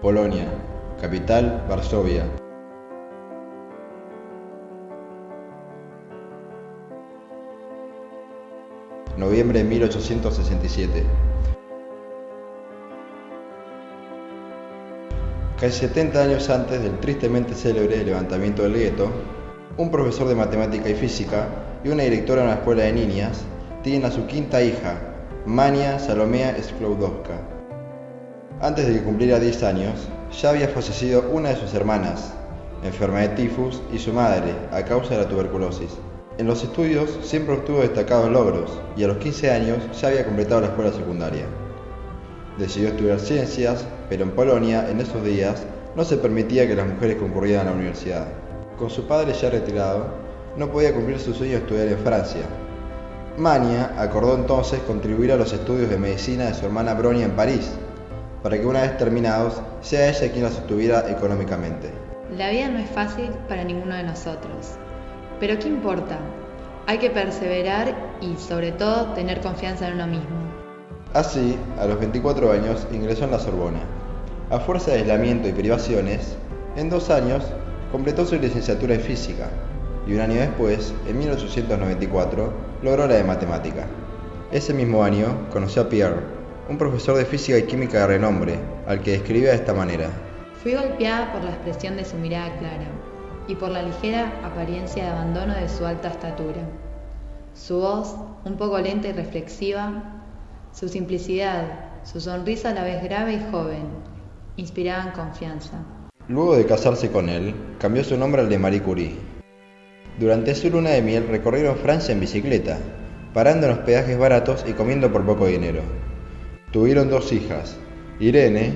Polonia, capital Varsovia. Noviembre de 1867. Casi 70 años antes del tristemente célebre levantamiento del gueto, un profesor de matemática y física y una directora de una escuela de niñas tienen a su quinta hija, Mania Salomea Sklodowska. Antes de que cumpliera 10 años, ya había fallecido una de sus hermanas, enferma de tifus, y su madre, a causa de la tuberculosis. En los estudios siempre obtuvo destacados logros y a los 15 años ya había completado la escuela secundaria. Decidió estudiar ciencias, pero en Polonia, en esos días, no se permitía que las mujeres concurrieran a la universidad. Con su padre ya retirado, no podía cumplir su sueño de estudiar en Francia. Mania acordó entonces contribuir a los estudios de medicina de su hermana Bronia en París, para que una vez terminados sea ella quien las sostuviera económicamente. La vida no es fácil para ninguno de nosotros, pero ¿qué importa? Hay que perseverar y sobre todo tener confianza en uno mismo. Así, a los 24 años ingresó en la Sorbona. A fuerza de aislamiento y privaciones, en dos años completó su licenciatura en física y un año después, en 1894, logró la de matemática. Ese mismo año conoció a Pierre, un profesor de física y química de renombre, al que describía de esta manera. Fui golpeada por la expresión de su mirada clara y por la ligera apariencia de abandono de su alta estatura. Su voz, un poco lenta y reflexiva, su simplicidad, su sonrisa a la vez grave y joven, inspiraban confianza. Luego de casarse con él, cambió su nombre al de Marie Curie. Durante su luna de miel recorrieron Francia en bicicleta, parando en hospedajes baratos y comiendo por poco dinero. Tuvieron dos hijas, Irene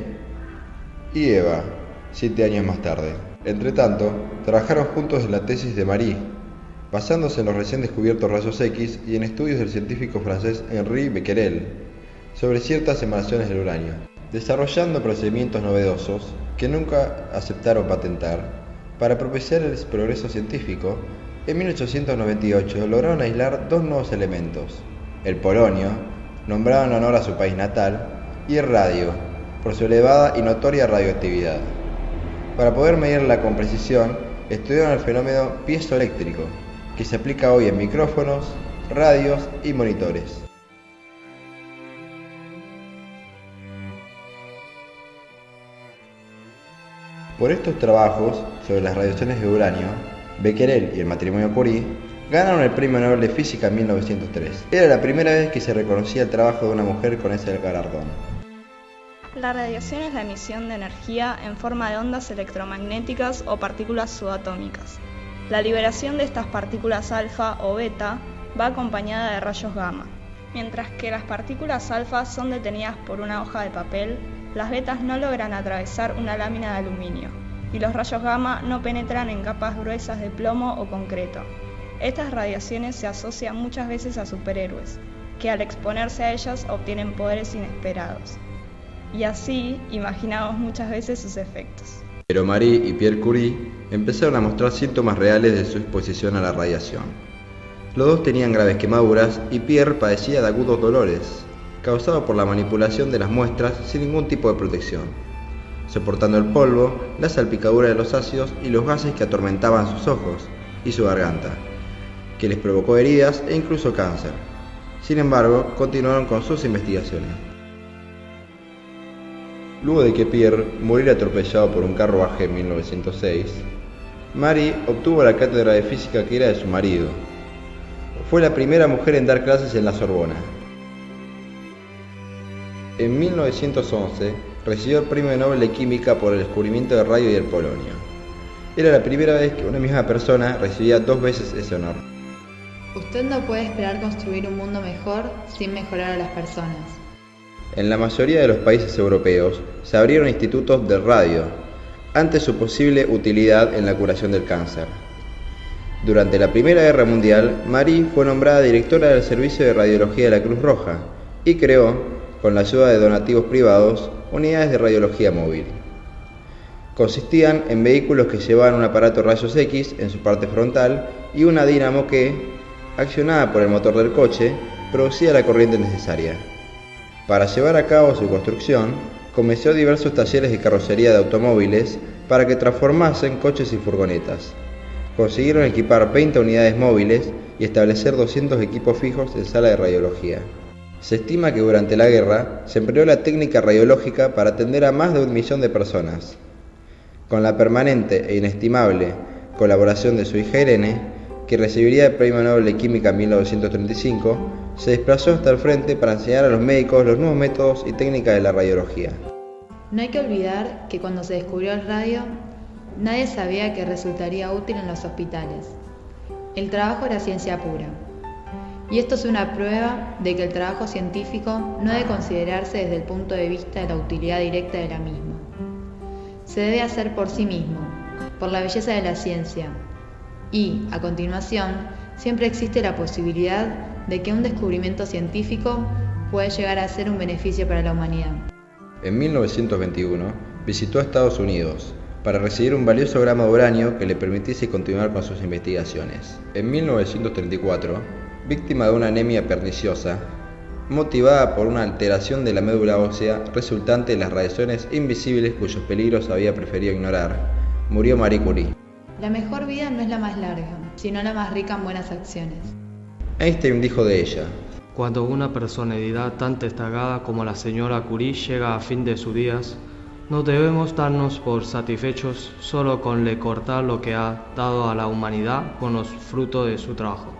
y Eva, siete años más tarde. Entretanto, trabajaron juntos en la tesis de Marie, basándose en los recién descubiertos rayos X y en estudios del científico francés Henri Becquerel, sobre ciertas emanaciones del uranio, desarrollando procedimientos novedosos que nunca aceptaron patentar. Para propiciar el progreso científico, en 1898 lograron aislar dos nuevos elementos, el polonio, nombrado en honor a su país natal, y el radio, por su elevada y notoria radioactividad. Para poder medirla con precisión, estudiaron el fenómeno piezoeléctrico, que se aplica hoy en micrófonos, radios y monitores. Por estos trabajos sobre las radiaciones de uranio, Becquerel y el matrimonio Curie ganaron el Premio Nobel de Física en 1903. Era la primera vez que se reconocía el trabajo de una mujer con ese galardón. La radiación es la emisión de energía en forma de ondas electromagnéticas o partículas subatómicas. La liberación de estas partículas alfa o beta va acompañada de rayos gamma. Mientras que las partículas alfa son detenidas por una hoja de papel, las betas no logran atravesar una lámina de aluminio y los rayos gamma no penetran en capas gruesas de plomo o concreto. Estas radiaciones se asocian muchas veces a superhéroes, que al exponerse a ellas obtienen poderes inesperados. Y así imaginamos muchas veces sus efectos. Pero Marie y Pierre Curie empezaron a mostrar síntomas reales de su exposición a la radiación. Los dos tenían graves quemaduras y Pierre padecía de agudos dolores, causado por la manipulación de las muestras sin ningún tipo de protección, soportando el polvo, la salpicadura de los ácidos y los gases que atormentaban sus ojos y su garganta, que les provocó heridas e incluso cáncer. Sin embargo, continuaron con sus investigaciones. Luego de que Pierre muriera atropellado por un carruaje en 1906, Marie obtuvo la cátedra de física que era de su marido. Fue la primera mujer en dar clases en la Sorbona en 1911 recibió el Premio Nobel de Química por el descubrimiento del radio y el polonio. Era la primera vez que una misma persona recibía dos veces ese honor. Usted no puede esperar construir un mundo mejor sin mejorar a las personas. En la mayoría de los países europeos se abrieron institutos de radio ante su posible utilidad en la curación del cáncer. Durante la Primera Guerra Mundial, Marie fue nombrada directora del Servicio de Radiología de la Cruz Roja y creó con la ayuda de donativos privados, unidades de radiología móvil. Consistían en vehículos que llevaban un aparato rayos X en su parte frontal y una dinamo que, accionada por el motor del coche, producía la corriente necesaria. Para llevar a cabo su construcción, comenzó diversos talleres de carrocería de automóviles para que transformasen coches y furgonetas. Consiguieron equipar 20 unidades móviles y establecer 200 equipos fijos en sala de radiología. Se estima que durante la guerra se empleó la técnica radiológica para atender a más de un millón de personas. Con la permanente e inestimable colaboración de su hija Irene, que recibiría el Premio Nobel de Química en 1935, se desplazó hasta el frente para enseñar a los médicos los nuevos métodos y técnicas de la radiología. No hay que olvidar que cuando se descubrió el radio, nadie sabía que resultaría útil en los hospitales. El trabajo era ciencia pura. Y esto es una prueba de que el trabajo científico no debe considerarse desde el punto de vista de la utilidad directa de la misma. Se debe hacer por sí mismo, por la belleza de la ciencia. Y, a continuación, siempre existe la posibilidad de que un descubrimiento científico puede llegar a ser un beneficio para la humanidad. En 1921 visitó a Estados Unidos para recibir un valioso gramo de uranio que le permitiese continuar con sus investigaciones. En 1934, víctima de una anemia perniciosa, motivada por una alteración de la médula ósea resultante de las radiaciones invisibles cuyos peligros había preferido ignorar, murió Marie Curie. La mejor vida no es la más larga, sino la más rica en buenas acciones. Einstein dijo de ella, cuando una personalidad tan destacada como la señora Curie llega a fin de sus días, no debemos darnos por satisfechos solo con le cortar lo que ha dado a la humanidad con los frutos de su trabajo.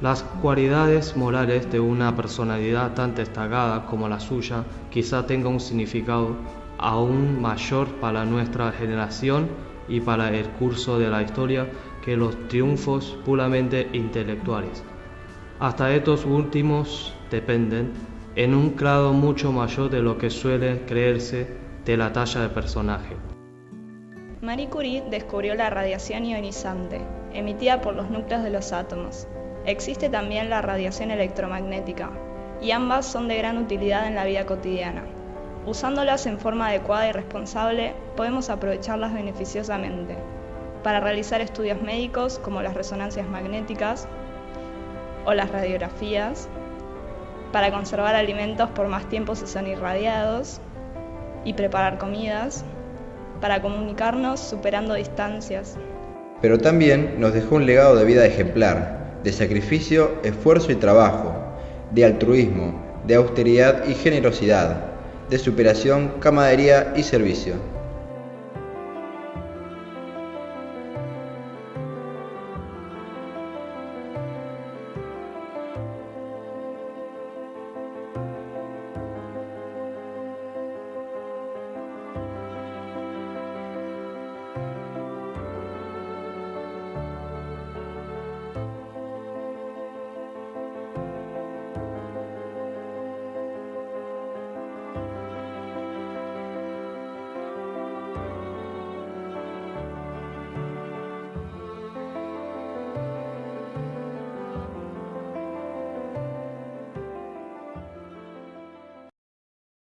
Las cualidades morales de una personalidad tan destacada como la suya quizá tengan un significado aún mayor para nuestra generación y para el curso de la historia que los triunfos puramente intelectuales. Hasta estos últimos dependen, en un grado mucho mayor de lo que suele creerse, de la talla de personaje. Marie Curie descubrió la radiación ionizante, emitida por los núcleos de los átomos. Existe también la radiación electromagnética, y ambas son de gran utilidad en la vida cotidiana. Usándolas en forma adecuada y responsable, podemos aprovecharlas beneficiosamente para realizar estudios médicos como las resonancias magnéticas, o las radiografías para conservar alimentos por más tiempo si son irradiados y preparar comidas, para comunicarnos superando distancias. Pero también nos dejó un legado de vida ejemplar, de sacrificio, esfuerzo y trabajo, de altruismo, de austeridad y generosidad, de superación, camaradería y servicio.